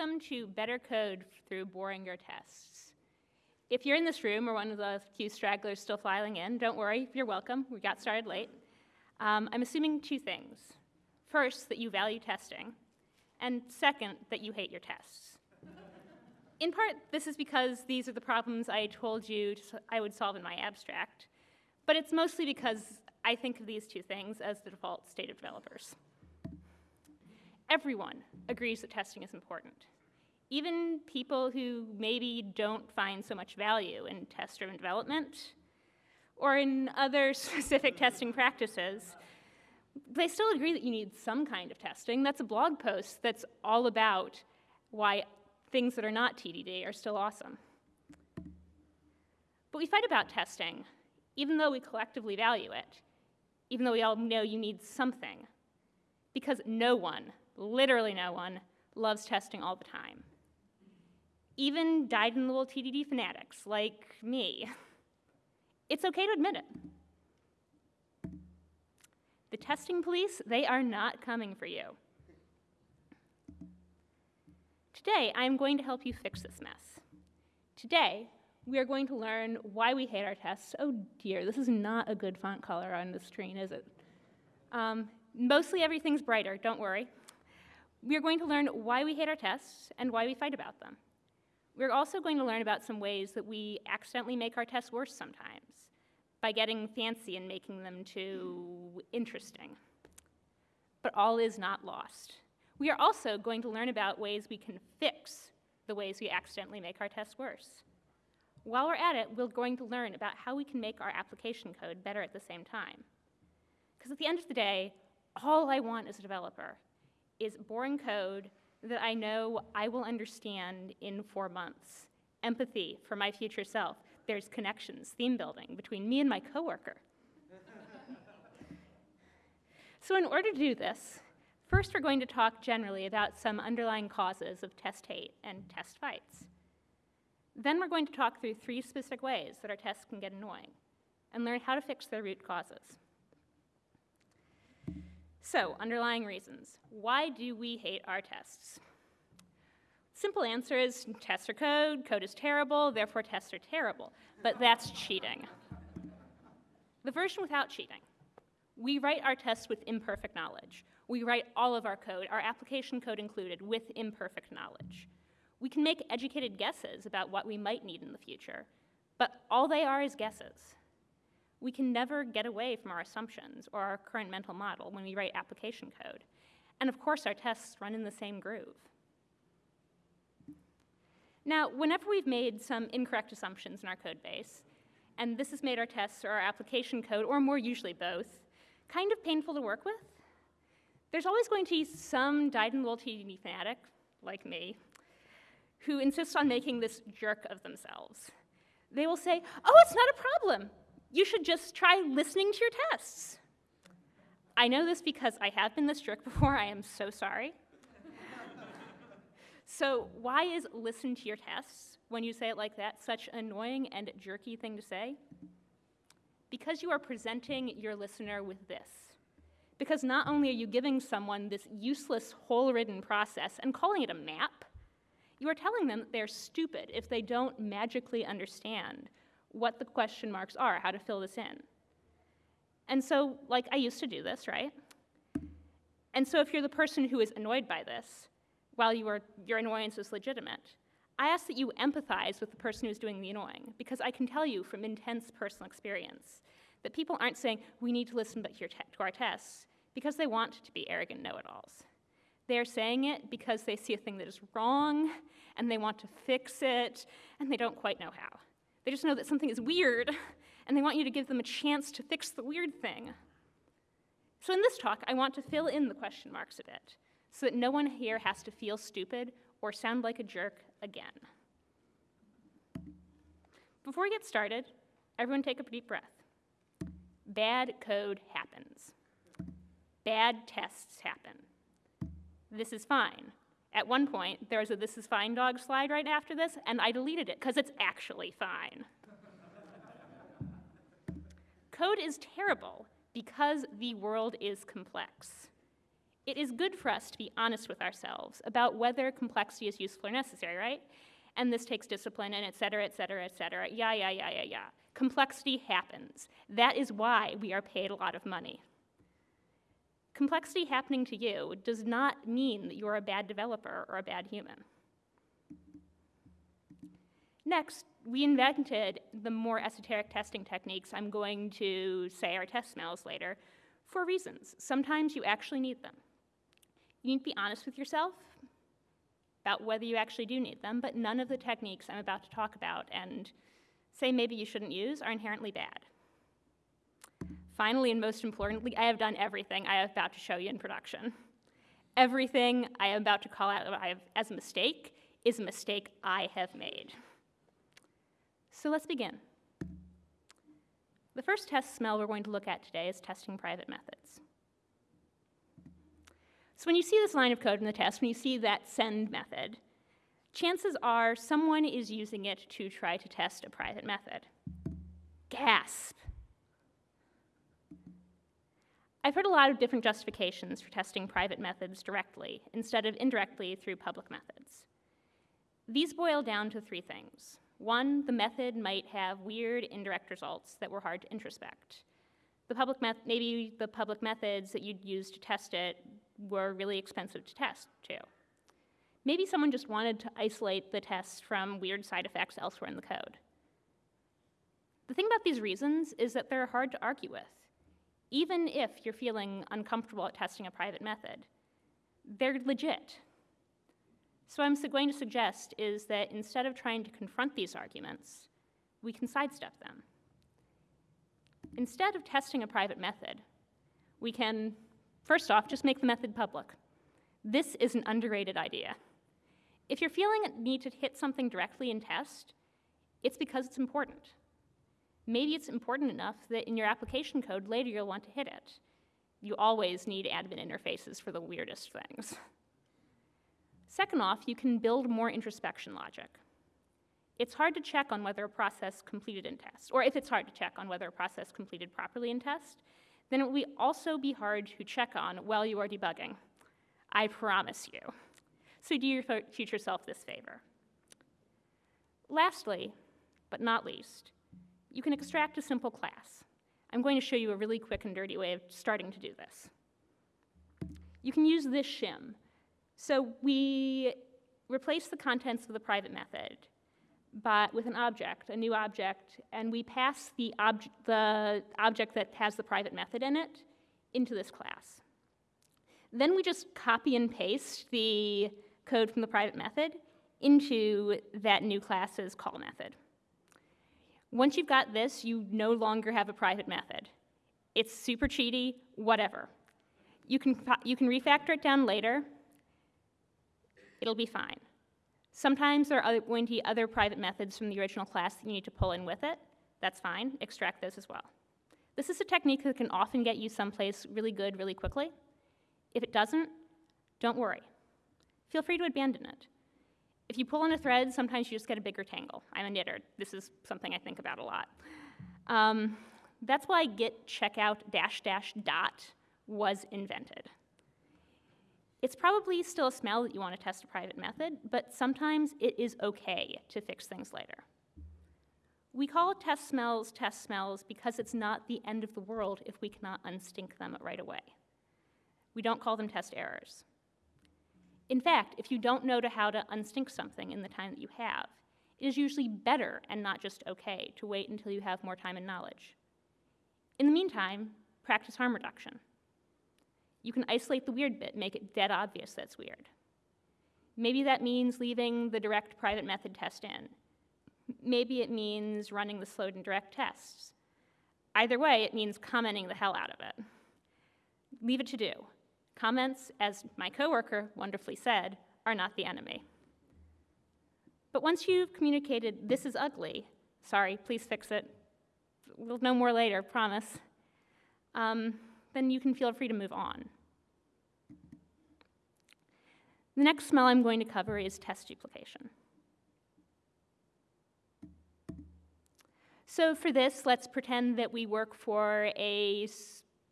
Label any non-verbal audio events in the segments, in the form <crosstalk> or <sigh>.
Welcome to Better Code through Boring Your Tests. If you're in this room or one of the few stragglers still filing in, don't worry, you're welcome. We got started late. Um, I'm assuming two things. First, that you value testing, and second, that you hate your tests. in part, this is because these are the problems I told you I would solve in my abstract, but it's mostly because I think of these two things as the default state of developers everyone agrees that testing is important. Even people who maybe don't find so much value in test-driven development or in other <laughs> specific testing practices, they still agree that you need some kind of testing. That's a blog post that's all about why things that are not TDD are still awesome. But we fight about testing, even though we collectively value it, even though we all know you need something, because no one literally no one, loves testing all the time. Even dyed-in-the-wool TDD fanatics like me. It's okay to admit it. The testing police, they are not coming for you. Today, I am going to help you fix this mess. Today, we are going to learn why we hate our tests. Oh dear, this is not a good font color on the screen, is it? Um, mostly everything's brighter, don't worry. We are going to learn why we hate our tests and why we fight about them. We're also going to learn about some ways that we accidentally make our tests worse sometimes by getting fancy and making them too interesting. But all is not lost. We are also going to learn about ways we can fix the ways we accidentally make our tests worse. While we're at it, we're going to learn about how we can make our application code better at the same time. Because at the end of the day, all I want as a developer is boring code that I know I will understand in four months. Empathy for my future self. There's connections, theme building between me and my coworker. <laughs> so in order to do this, first we're going to talk generally about some underlying causes of test hate and test fights. Then we're going to talk through three specific ways that our tests can get annoying and learn how to fix their root causes. So, underlying reasons. Why do we hate our tests? Simple answer is tests are code, code is terrible, therefore tests are terrible. But that's cheating. The version without cheating. We write our tests with imperfect knowledge. We write all of our code, our application code included, with imperfect knowledge. We can make educated guesses about what we might need in the future, but all they are is guesses we can never get away from our assumptions or our current mental model when we write application code. And of course, our tests run in the same groove. Now, whenever we've made some incorrect assumptions in our code base, and this has made our tests or our application code, or more usually both, kind of painful to work with, there's always going to be some dyed-in-the-wool TDD fanatic, like me, who insists on making this jerk of themselves. They will say, oh, it's not a problem you should just try listening to your tests. I know this because I have been this jerk <laughs> before. I am so sorry. <laughs> so why is listen to your tests, when you say it like that, such an annoying and jerky thing to say? Because you are presenting your listener with this. Because not only are you giving someone this useless, hole-ridden process and calling it a map, you are telling them that they're stupid if they don't magically understand what the question marks are, how to fill this in. And so, like, I used to do this, right? And so if you're the person who is annoyed by this, while you are, your annoyance is legitimate, I ask that you empathize with the person who's doing the annoying, because I can tell you from intense personal experience that people aren't saying, we need to listen to, our tests, because they want to be arrogant know-it-alls. They're saying it because they see a thing that is wrong, and they want to fix it, and they don't quite know how. They just know that something is weird, <laughs> and they want you to give them a chance to fix the weird thing. So in this talk, I want to fill in the question marks a bit, so that no one here has to feel stupid or sound like a jerk again. Before we get started, everyone take a deep breath. Bad code happens. Bad tests happen. This is fine. At one point, there was a this is fine dog slide right after this, and I deleted it because it's actually fine. Code is terrible because the world is complex. It is good for us to be honest with ourselves about whether complexity is useful or necessary, right? And this takes discipline and et cetera, et cetera, et cetera. Yeah, yeah, yeah, yeah, yeah. Complexity happens. That is why we are paid a lot of money. Complexity happening to you does not mean that you're a bad developer or a bad human. Next, we invented the more esoteric testing techniques I'm going to say are test smells later for reasons. Sometimes you actually need them. You need to be honest with yourself about whether you actually do need them, but none of the techniques I'm about to talk about and say maybe you shouldn't use are inherently bad. Finally, and most importantly, I have done everything I am about to show you in production. Everything I am about to call out as a mistake is a mistake I have made. So let's begin. The first test smell we're going to look at today is testing private methods. So when you see this line of code in the test, when you see that send method, chances are someone is using it to try to test a private method. Gasp. I've heard a lot of different justifications for testing private methods directly instead of indirectly through public methods. These boil down to three things. One, the method might have weird indirect results that were hard to introspect. The public maybe the public methods that you'd use to test it were really expensive to test too. Maybe someone just wanted to isolate the test from weird side effects elsewhere in the code. The thing about these reasons is that they're hard to argue with. Even if you're feeling uncomfortable at testing a private method, they're legit. So, what I'm going to suggest is that instead of trying to confront these arguments, we can sidestep them. Instead of testing a private method, we can, first off, just make the method public. This is an underrated idea. If you're feeling a need to hit something directly in test, it's because it's important. Maybe it's important enough that in your application code later you'll want to hit it. You always need admin interfaces for the weirdest things. Second off, you can build more introspection logic. It's hard to check on whether a process completed in test, or if it's hard to check on whether a process completed properly in test, then it will also be hard to check on while you are debugging. I promise you. So do your future self this favor. Lastly, but not least, you can extract a simple class. I'm going to show you a really quick and dirty way of starting to do this. You can use this shim so we replace the contents of the private method but with an object, a new object, and we pass the, ob the object that has the private method in it into this class. Then we just copy and paste the code from the private method into that new class's call method. Once you've got this, you no longer have a private method. It's super cheaty, whatever. You can, you can refactor it down later, it'll be fine. Sometimes there are going to be other private methods from the original class that you need to pull in with it. That's fine, extract those as well. This is a technique that can often get you someplace really good really quickly. If it doesn't, don't worry. Feel free to abandon it. If you pull on a thread, sometimes you just get a bigger tangle. I'm a knitter. This is something I think about a lot. Um, that's why git checkout dash dash dot was invented. It's probably still a smell that you want to test a private method, but sometimes it is okay to fix things later. We call test smells test smells because it's not the end of the world if we cannot unstink them right away. We don't call them test errors. In fact, if you don't know to how to unstink something in the time that you have, it is usually better and not just okay to wait until you have more time and knowledge. In the meantime, practice harm reduction. You can isolate the weird bit, make it dead obvious that's weird. Maybe that means leaving the direct private method test in. Maybe it means running the slowed and direct tests. Either way, it means commenting the hell out of it. Leave it to do. Comments, as my coworker wonderfully said, are not the enemy. But once you've communicated, this is ugly, sorry, please fix it, we'll know more later, promise. Um, then you can feel free to move on. The next smell I'm going to cover is test duplication. So for this, let's pretend that we work for a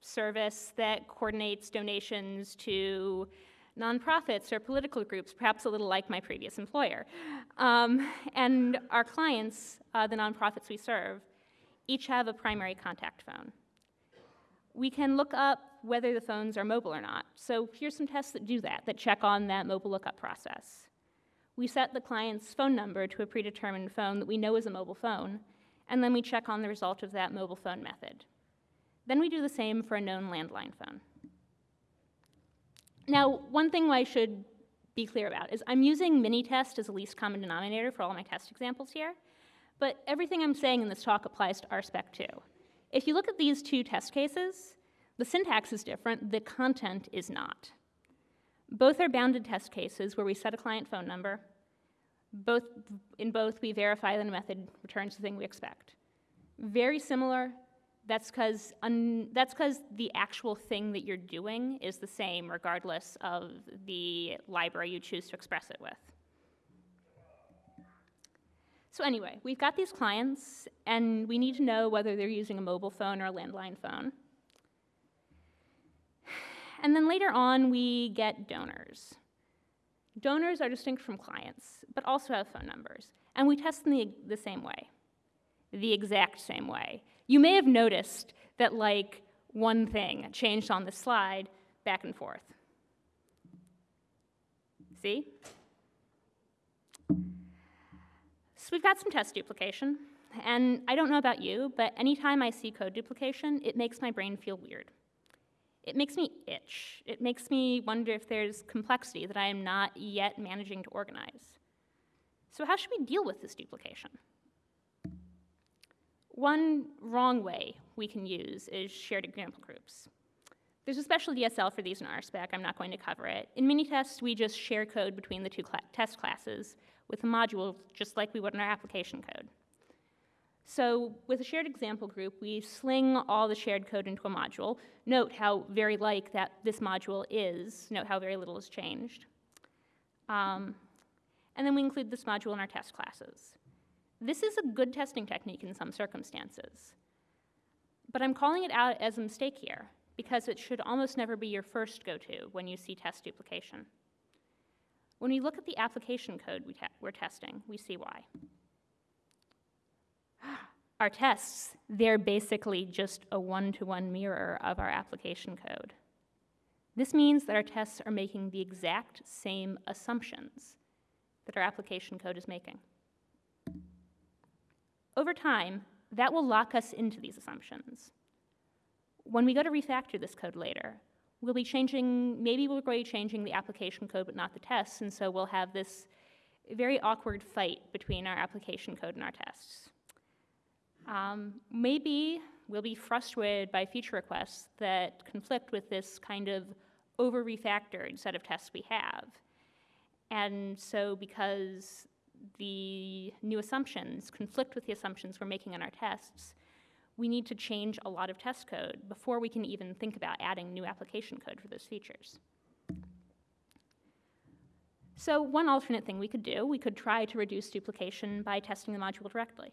service that coordinates donations to nonprofits or political groups, perhaps a little like my previous employer. Um, and our clients, uh, the nonprofits we serve, each have a primary contact phone. We can look up whether the phones are mobile or not. So here's some tests that do that, that check on that mobile lookup process. We set the client's phone number to a predetermined phone that we know is a mobile phone, and then we check on the result of that mobile phone method. Then we do the same for a known landline phone. Now, one thing I should be clear about is I'm using Minitest as a least common denominator for all my test examples here, but everything I'm saying in this talk applies to RSpec too. If you look at these two test cases, the syntax is different, the content is not. Both are bounded test cases where we set a client phone number. Both, in both, we verify that the method returns the thing we expect. Very similar, that's because the actual thing that you're doing is the same regardless of the library you choose to express it with. So anyway, we've got these clients, and we need to know whether they're using a mobile phone or a landline phone. And then later on, we get donors. Donors are distinct from clients, but also have phone numbers, and we test them the, the same way, the exact same way. You may have noticed that like one thing changed on the slide back and forth. See? So we've got some test duplication, and I don't know about you, but anytime I see code duplication, it makes my brain feel weird. It makes me itch. It makes me wonder if there's complexity that I am not yet managing to organize. So how should we deal with this duplication? One wrong way we can use is shared example groups. There's a special DSL for these in RSpec. I'm not going to cover it. In Minitest, we just share code between the two cl test classes with a module, just like we would in our application code. So with a shared example group, we sling all the shared code into a module. Note how very like that this module is. Note how very little has changed. Um, and then we include this module in our test classes. This is a good testing technique in some circumstances. But I'm calling it out as a mistake here because it should almost never be your first go-to when you see test duplication. When we look at the application code we are te testing, we see why. <gasps> Our tests, they're basically just a one-to-one -one mirror of our application code. This means that our tests are making the exact same assumptions that our application code is making. Over time, that will lock us into these assumptions. When we go to refactor this code later, we'll be changing, maybe we're going to be changing the application code but not the tests, and so we'll have this very awkward fight between our application code and our tests. Um, maybe we'll be frustrated by feature requests that conflict with this kind of over-refactored set of tests we have. And so because the new assumptions conflict with the assumptions we're making in our tests, we need to change a lot of test code before we can even think about adding new application code for those features. So one alternate thing we could do, we could try to reduce duplication by testing the module directly.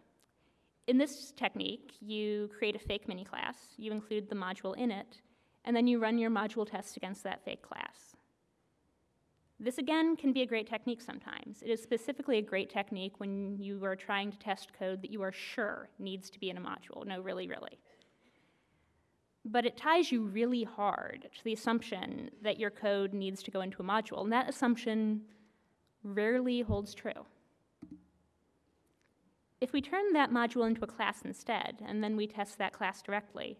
In this technique, you create a fake mini class, you include the module in it, and then you run your module tests against that fake class. This again can be a great technique sometimes. It is specifically a great technique when you are trying to test code that you are sure needs to be in a module. No, really, really. But it ties you really hard to the assumption that your code needs to go into a module, and that assumption rarely holds true. If we turn that module into a class instead, and then we test that class directly,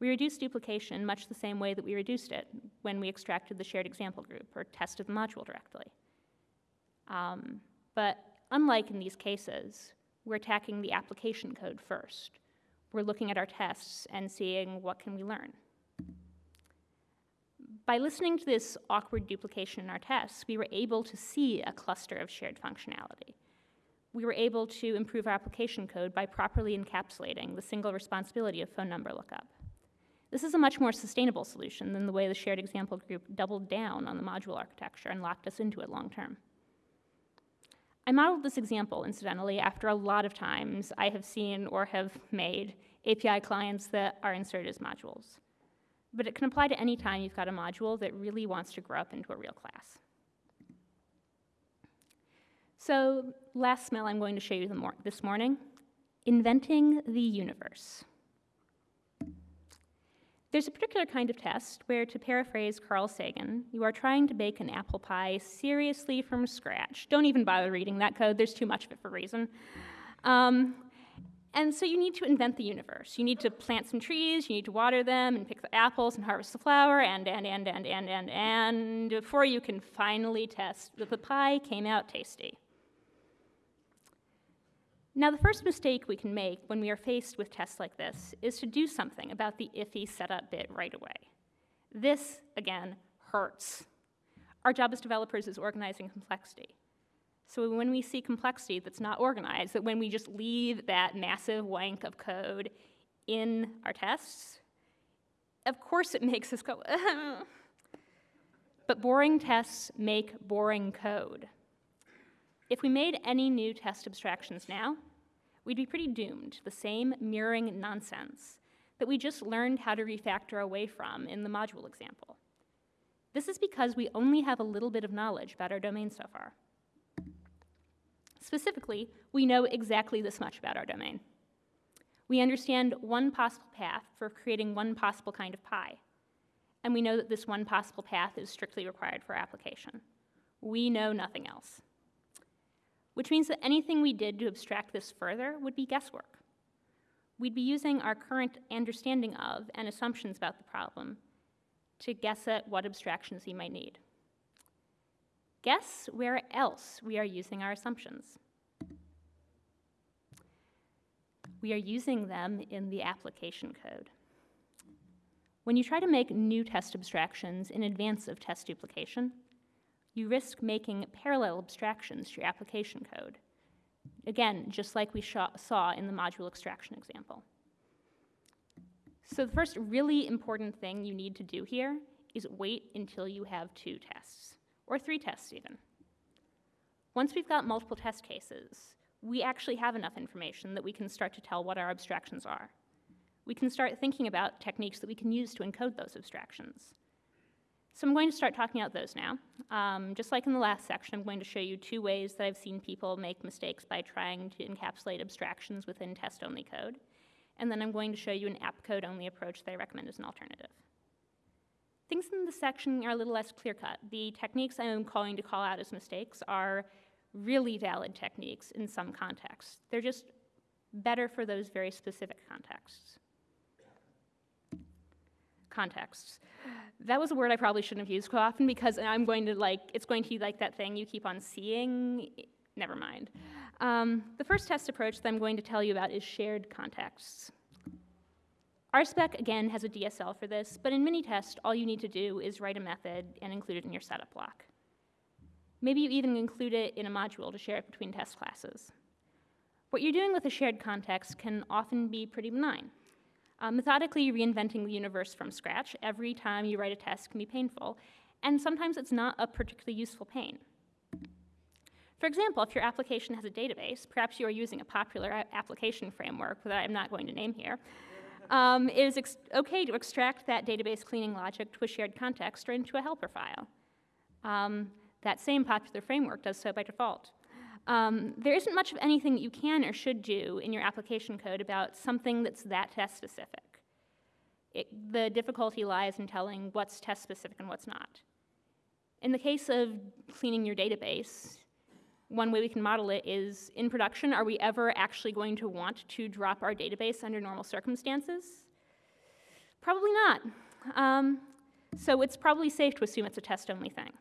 we reduce duplication much the same way that we reduced it when we extracted the shared example group or tested the module directly. Um, but unlike in these cases, we're attacking the application code first. We're looking at our tests and seeing what can we learn. By listening to this awkward duplication in our tests, we were able to see a cluster of shared functionality. We were able to improve our application code by properly encapsulating the single responsibility of phone number lookup. This is a much more sustainable solution than the way the shared example group doubled down on the module architecture and locked us into it long term. I modeled this example, incidentally, after a lot of times I have seen or have made API clients that are inserted as modules. but it can apply to any time you've got a module that really wants to grow up into a real class. So last smell I'm going to show you mor this morning, inventing the universe. There's a particular kind of test where, to paraphrase Carl Sagan, you are trying to bake an apple pie seriously from scratch. Don't even bother reading that code, there's too much of it for reason. Um, and so you need to invent the universe. You need to plant some trees, you need to water them and pick the apples and harvest the flour, and, and, and, and, and, and, and, before you can finally test that the pie came out tasty. Now, the first mistake we can make when we are faced with tests like this is to do something about the iffy setup bit right away. This, again, hurts. Our job as developers is organizing complexity. So when we see complexity that's not organized, that when we just leave that massive wank of code in our tests, of course it <laughs> makes us go, <laughs> but boring tests make boring code. If we made any new test abstractions now, we'd be pretty doomed to the same mirroring nonsense that we just learned how to refactor away from in the module example. This is because we only have a little bit of knowledge about our domain so far. Specifically, we know exactly this much about our domain. We understand one possible path for creating one possible kind of pie, and we know that this one possible path is strictly required for our application. We know nothing else which means that anything we did to abstract this further would be guesswork. We'd be using our current understanding of and assumptions about the problem to guess at what abstractions we might need. Guess where else we are using our assumptions. We are using them in the application code. When you try to make new test abstractions in advance of test duplication, you risk making parallel abstractions to your application code. Again, just like we saw in the module extraction example. So the first really important thing you need to do here is wait until you have two tests, or three tests even. Once we've got multiple test cases, we actually have enough information that we can start to tell what our abstractions are. We can start thinking about techniques that we can use to encode those abstractions. So I'm going to start talking about those now. Um, just like in the last section, I'm going to show you two ways that I've seen people make mistakes by trying to encapsulate abstractions within test-only code. And then I'm going to show you an app code-only approach that I recommend as an alternative. Things in this section are a little less clear-cut. The techniques I'm going to call out as mistakes are really valid techniques in some contexts. They're just better for those very specific contexts contexts. That was a word I probably shouldn't have used quite often because I'm going to like, it's going to be like that thing you keep on seeing. Never mind. Um, the first test approach that I'm going to tell you about is shared contexts. RSpec, again, has a DSL for this, but in Minitest, all you need to do is write a method and include it in your setup block. Maybe you even include it in a module to share it between test classes. What you're doing with a shared context can often be pretty benign. Uh, methodically reinventing the universe from scratch every time you write a test can be painful, and sometimes it's not a particularly useful pain. For example, if your application has a database, perhaps you are using a popular application framework that I'm not going to name here, um, it is okay to extract that database cleaning logic to a shared context or into a helper file. Um, that same popular framework does so by default. Um, there isn't much of anything that you can or should do in your application code about something that's that test specific. It, the difficulty lies in telling what's test specific and what's not. In the case of cleaning your database, one way we can model it is in production, are we ever actually going to want to drop our database under normal circumstances? Probably not. Um, so it's probably safe to assume it's a test only thing.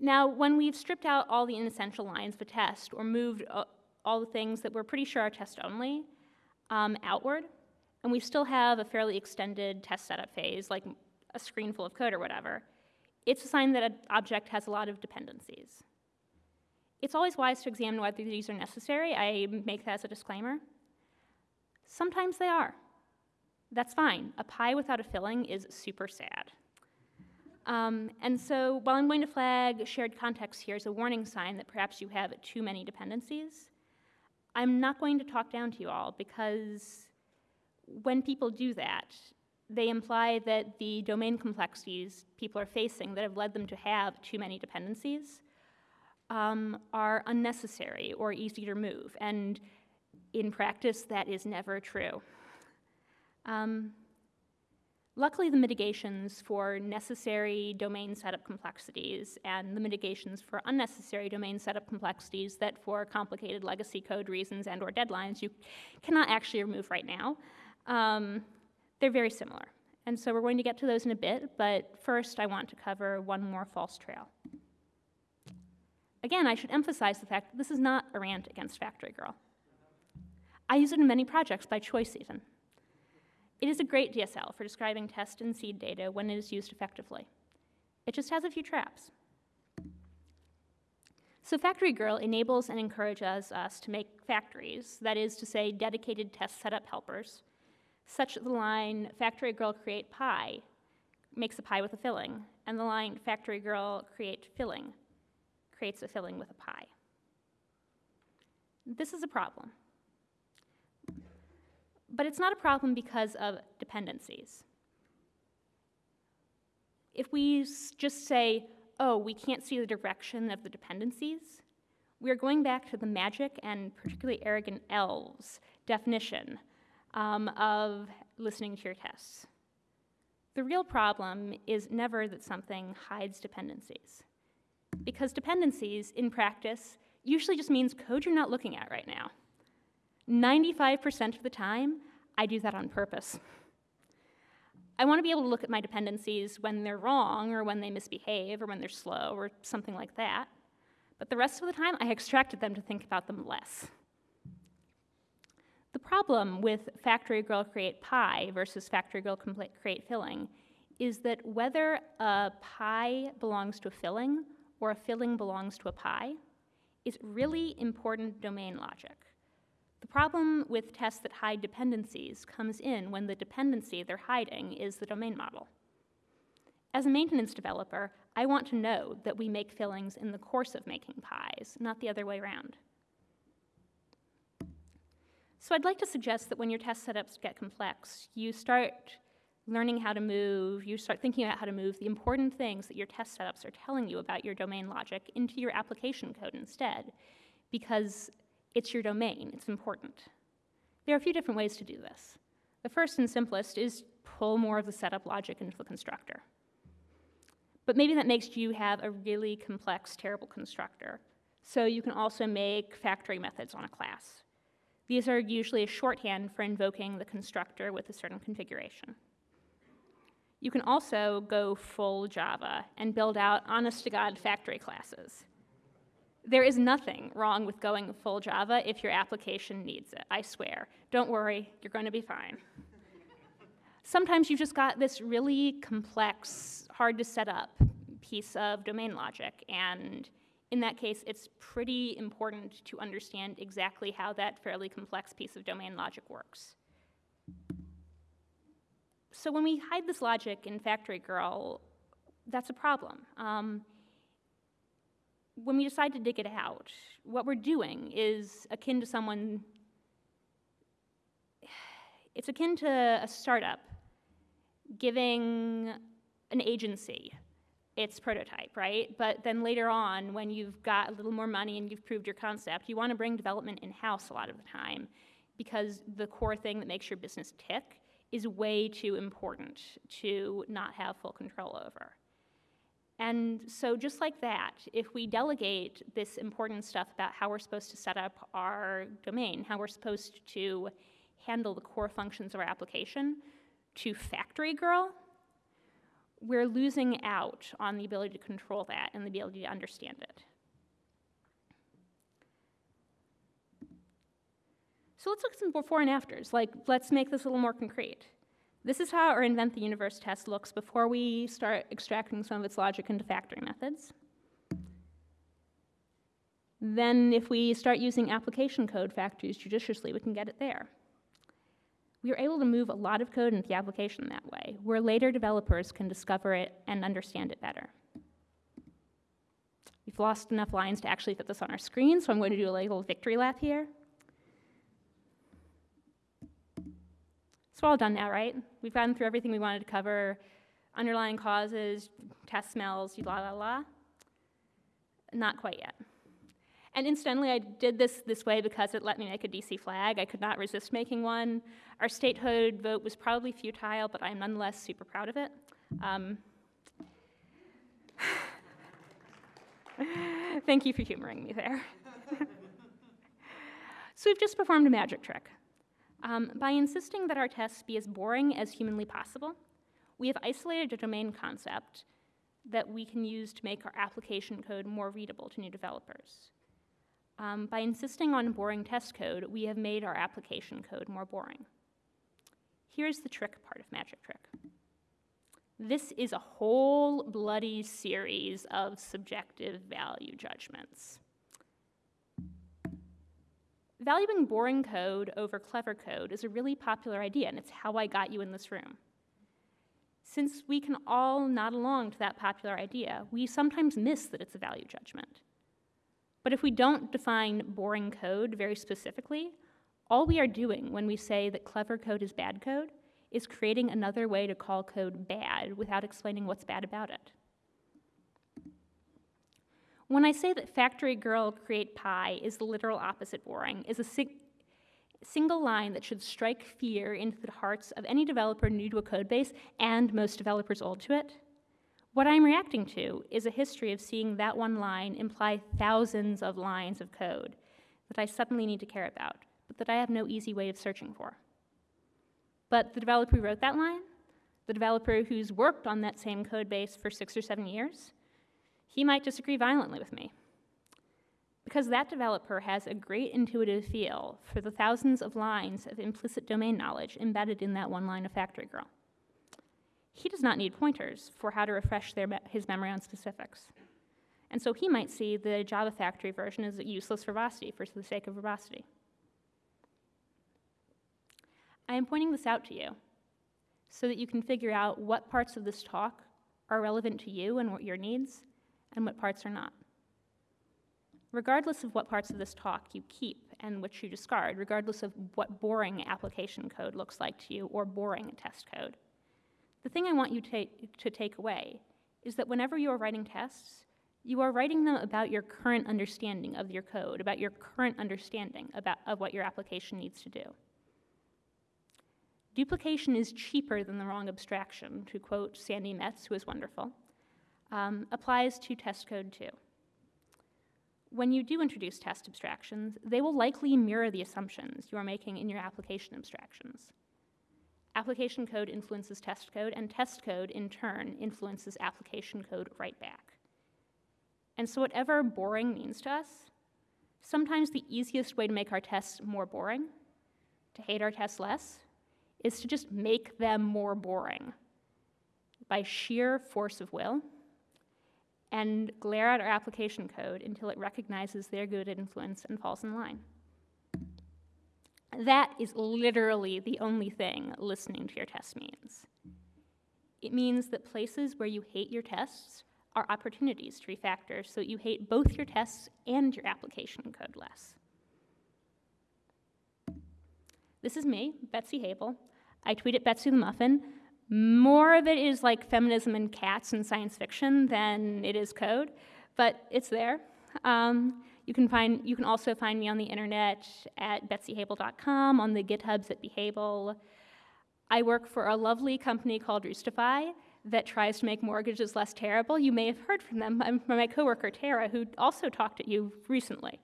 Now, when we've stripped out all the inessential lines of a test or moved uh, all the things that we're pretty sure are test only um, outward, and we still have a fairly extended test setup phase, like a screen full of code or whatever, it's a sign that an object has a lot of dependencies. It's always wise to examine whether these are necessary. I make that as a disclaimer. Sometimes they are. That's fine. A pie without a filling is super sad. Um, and so while I'm going to flag shared context here as a warning sign that perhaps you have too many dependencies, I'm not going to talk down to you all because when people do that, they imply that the domain complexities people are facing that have led them to have too many dependencies um, are unnecessary or easy to remove. And in practice, that is never true. Um, luckily, the mitigations for necessary domain setup complexities and the mitigations for unnecessary domain setup complexities that for complicated legacy code reasons and or deadlines you cannot actually remove right now, um, they're very similar. And so we're going to get to those in a bit, but first I want to cover one more false trail. Again, I should emphasize the fact that this is not a rant against Factory Girl. I use it in many projects by choice, even. It is a great DSL for describing test and seed data when it is used effectively. It just has a few traps. So Factory Girl enables and encourages us to make factories, that is to say, dedicated test setup helpers, such that the line Factory Girl create pie makes a pie with a filling, and the line Factory Girl create filling creates a filling with a pie. This is a problem. But it's not a problem because of dependencies. If we just say, oh, we can't see the direction of the dependencies, we are going back to the magic and particularly arrogant elves definition um, of listening to your tests. The real problem is never that something hides dependencies because dependencies in practice usually just means code you're not looking at right now. 95% of the time, I do that on purpose. I want to be able to look at my dependencies when they're wrong or when they misbehave or when they're slow or something like that. But the rest of the time, I extracted them to think about them less. The problem with factory girl create pie versus factory girl create filling is that whether a pie belongs to a filling or a filling belongs to a pie is really important domain logic. The problem with tests that hide dependencies comes in when the dependency they're hiding is the domain model. As a maintenance developer, I want to know that we make fillings in the course of making pies, not the other way around. So I'd like to suggest that when your test setups get complex, you start learning how to move, you start thinking about how to move the important things that your test setups are telling you about your domain logic into your application code instead, because it's your domain, it's important. There are a few different ways to do this. The first and simplest is pull more of the setup logic into the constructor. But maybe that makes you have a really complex, terrible constructor. So you can also make factory methods on a class. These are usually a shorthand for invoking the constructor with a certain configuration. You can also go full Java and build out honest to God factory classes. There is nothing wrong with going full Java if your application needs it, I swear. Don't worry, you're going to be fine. Sometimes you've just got this really complex, hard to set up piece of domain logic, and in that case, it's pretty important to understand exactly how that fairly complex piece of domain logic works. So when we hide this logic in Factory Girl, that's a problem. Um, when we decide to dig it out, what we're doing is akin to someone, it's akin to a startup giving an agency its prototype, right? But then later on, when you've got a little more money and you've proved your concept, you want to bring development in-house a lot of the time because the core thing that makes your business tick is way too important to not have full control over. And so just like that, if we delegate this important stuff about how we're supposed to set up our domain, how we're supposed to handle the core functions of our application to Factory Girl, we're losing out on the ability to control that and the ability to understand it. So let's look at some before and afters. Like, let's make this a little more concrete. This is how our invent the universe test looks before we start extracting some of its logic into factory methods. Then if we start using application code factories judiciously, we can get it there. We are able to move a lot of code into the application that way, where later developers can discover it and understand it better. We've lost enough lines to actually fit this on our screen, so I'm going to do a little victory lap here. So all done now, right? We've gotten through everything we wanted to cover, underlying causes, test smells, la la la. Not quite yet. And incidentally, I did this this way because it let me make a DC flag. I could not resist making one. Our statehood vote was probably futile, but I'm nonetheless super proud of it. Um, <sighs> thank you for humoring me there. <laughs> so we've just performed a magic trick. Um, by insisting that our tests be as boring as humanly possible, we have isolated a domain concept that we can use to make our application code more readable to new developers. Um, by insisting on boring test code, we have made our application code more boring. Here's the trick part of Magic Trick. This is a whole bloody series of subjective value judgments. Valuing boring code over clever code is a really popular idea, and it's how I got you in this room. Since we can all nod along to that popular idea, we sometimes miss that it's a value judgment. But if we don't define boring code very specifically, all we are doing when we say that clever code is bad code is creating another way to call code bad without explaining what's bad about it. When I say that factory girl create pie is the literal opposite boring, is a sig single line that should strike fear into the hearts of any developer new to a code base and most developers old to it. What I'm reacting to is a history of seeing that one line imply thousands of lines of code that I suddenly need to care about, but that I have no easy way of searching for. But the developer who wrote that line, the developer who's worked on that same code base for six or seven years, he might disagree violently with me. Because that developer has a great intuitive feel for the thousands of lines of implicit domain knowledge embedded in that one line of Factory Girl. He does not need pointers for how to refresh me his memory on specifics. And so he might see the Java Factory version as a useless verbosity for the sake of verbosity. I am pointing this out to you so that you can figure out what parts of this talk are relevant to you and what your needs, and what parts are not. Regardless of what parts of this talk you keep and which you discard, regardless of what boring application code looks like to you or boring test code, the thing I want you to, take away is that whenever you are writing tests, you are writing them about your current understanding of your code, about your current understanding about, of what your application needs to do. Duplication is cheaper than the wrong abstraction, to quote Sandi Metz, who is wonderful um, applies to test code too. When you do introduce test abstractions, they will likely mirror the assumptions you are making in your application abstractions. Application code influences test code, and test code, in turn, influences application code right back. And so whatever boring means to us, sometimes the easiest way to make our tests more boring, to hate our tests less, is to just make them more boring by sheer force of will and glare at our application code until it recognizes their good influence and falls in line. That is literally the only thing listening to your test means. It means that places where you hate your tests are opportunities to refactor so that you hate both your tests and your application code less. This is me, Betsy Haibel. I tweet at Betsy the Muffin. More of it is like feminism and cats and science fiction than it is code, but it's there. Um, you can find you can also find me on the internet at betsyhaibel.com, on the GitHubs at bhaibel. I work for a lovely company called Roostify that tries to make mortgages less terrible. You may have heard from them, I'm from my coworker Tara, who also talked at you recently.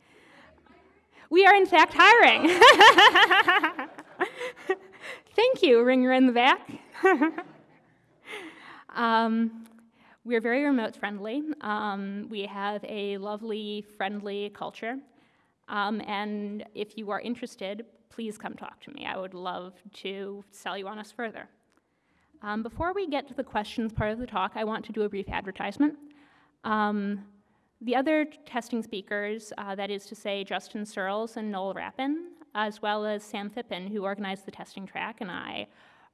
We are in fact hiring. <laughs> Thank you, ringer in the back. <laughs> um, we're very remote friendly. Um, we have a lovely, friendly culture. Um, and if you are interested, please come talk to me. I would love to sell you on us further. Um, before we get to the questions part of the talk, I want to do a brief advertisement. Um, the other testing speakers, uh, that is to say Justin Searls and Noel Rappin, as well as Sam Phippen, who organized the testing track, and I,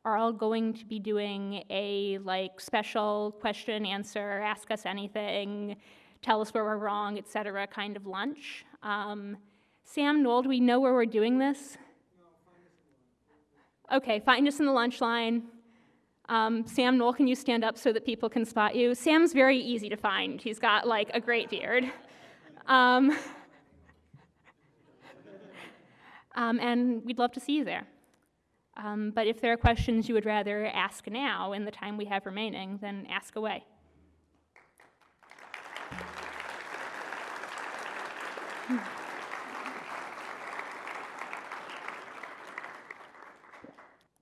are all going to be doing a like special question answer, ask us anything, tell us where we're wrong, etc. kind of lunch. Um, Sam, Noel, do we know where we're doing this? Okay, find us in the lunch line. Um, Sam Noel, can you stand up so that people can spot you? Sam's very easy to find. He's got like a great beard. Um, <laughs> um, and we'd love to see you there. Um, but if there are questions you would rather ask now in the time we have remaining, then ask away.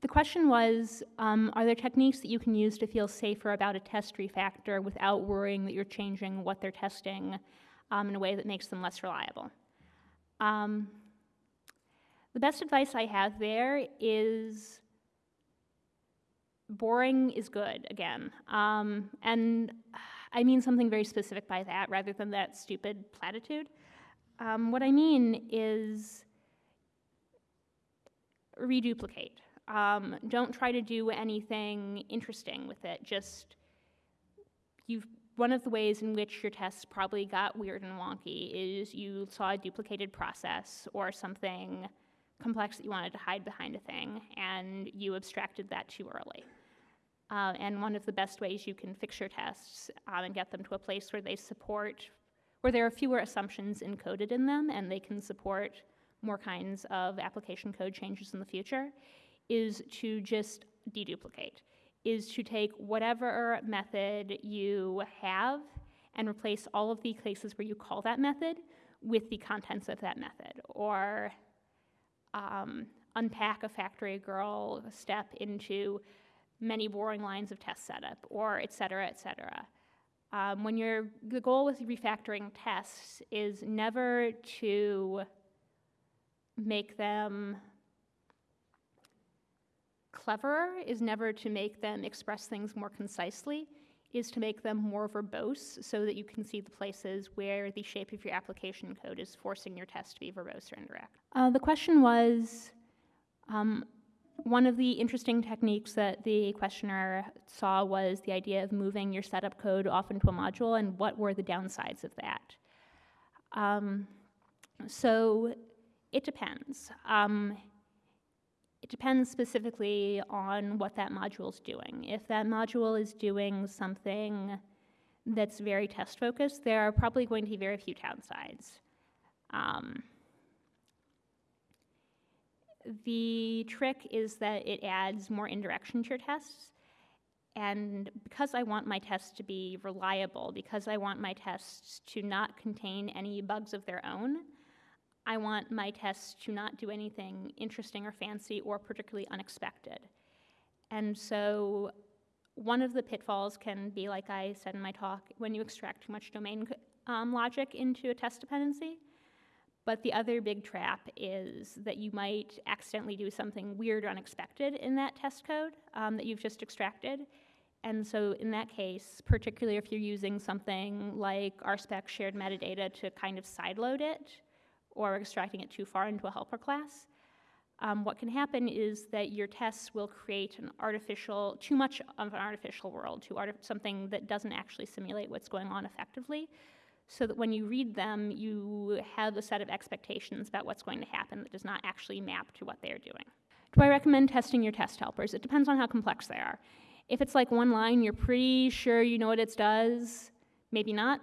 The question was, um, are there techniques that you can use to feel safer about a test refactor without worrying that you're changing what they're testing um, in a way that makes them less reliable? Um, the best advice I have there is boring is good, again. Um, and I mean something very specific by that rather than that stupid platitude. Um, what I mean is reduplicate. Um, don't try to do anything interesting with it. Just you. One of the ways in which your tests probably got weird and wonky is you saw a duplicated process or something complex that you wanted to hide behind a thing, and you abstracted that too early. Uh, and one of the best ways you can fix your tests um, and get them to a place where they support, where there are fewer assumptions encoded in them and they can support more kinds of application code changes in the future, is to just deduplicate, is to take whatever method you have and replace all of the places where you call that method with the contents of that method, or um, unpack a FactoryGirl step into many boring lines of test setup, or et cetera, et cetera. Um, when you're, the goal with refactoring tests is never to make them cleverer, is never to make them express things more concisely, is to make them more verbose so that you can see the places where the shape of your application code is forcing your test to be verbose or indirect. Uh, the question was, um, one of the interesting techniques that the questioner saw was the idea of moving your setup code off into a module and what were the downsides of that. Um, so it depends. Um, it depends specifically on what that module is doing. If that module is doing something that's very test focused, there are probably going to be very few downsides. Um, the trick is that it adds more indirection to your tests. And because I want my tests to be reliable, because I want my tests to not contain any bugs of their own, I want my tests to not do anything interesting or fancy or particularly unexpected. And so one of the pitfalls can be, like I said in my talk, when you extract too much domain um, logic into a test dependency. But the other big trap is that you might accidentally do something weird or unexpected in that test code um, that you've just extracted. And so in that case, particularly if you're using something like RSpec shared metadata to kind of sideload it, or extracting it too far into a helper class, um, what can happen is that your tests will create an artificial, too much of an artificial world, to arti something that doesn't actually simulate what's going on effectively so that when you read them, you have a set of expectations about what's going to happen that does not actually map to what they're doing. Do I recommend testing your test helpers? It depends on how complex they are. If it's like one line, you're pretty sure you know what it does, maybe not.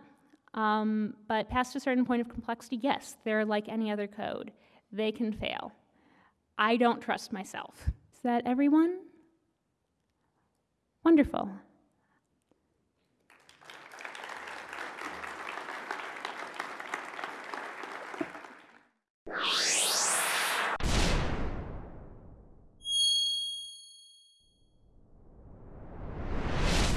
Um, but past a certain point of complexity, yes, they're like any other code. They can fail. I don't trust myself. Is that everyone? Wonderful.